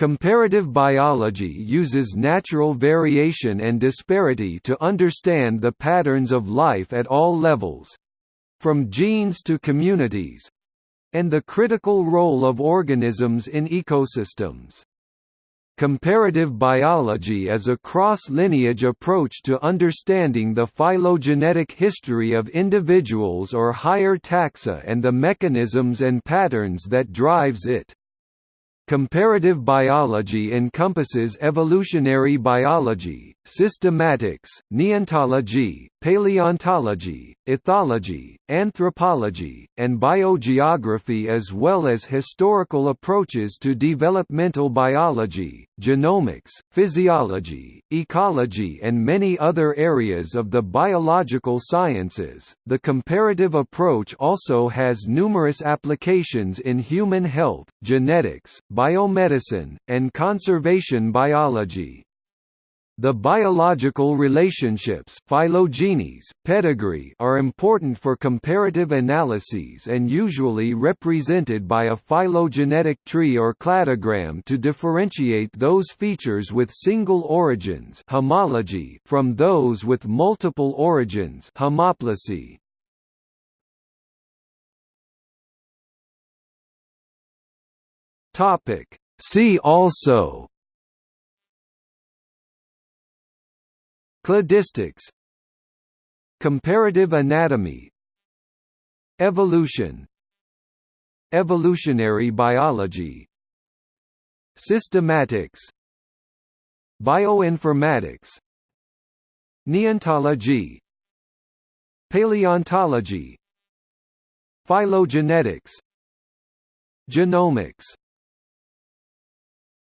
Comparative biology uses natural variation and disparity to understand the patterns of life at all levels—from genes to communities—and the critical role of organisms in ecosystems. Comparative biology is a cross-lineage approach to understanding the phylogenetic history of individuals or higher taxa and the mechanisms and patterns that drives it. Comparative biology encompasses evolutionary biology, systematics, neontology, paleontology, ethology, anthropology, and biogeography as well as historical approaches to developmental biology, genomics, physiology, ecology and many other areas of the biological sciences. The comparative approach also has numerous applications in human health, genetics, biomedicine, and conservation biology. The biological relationships phylogenies, pedigree are important for comparative analyses and usually represented by a phylogenetic tree or cladogram to differentiate those features with single origins homology from those with multiple origins homoplasy. See also Cladistics Comparative anatomy Evolution Evolutionary biology Systematics Bioinformatics Neontology Paleontology Phylogenetics Genomics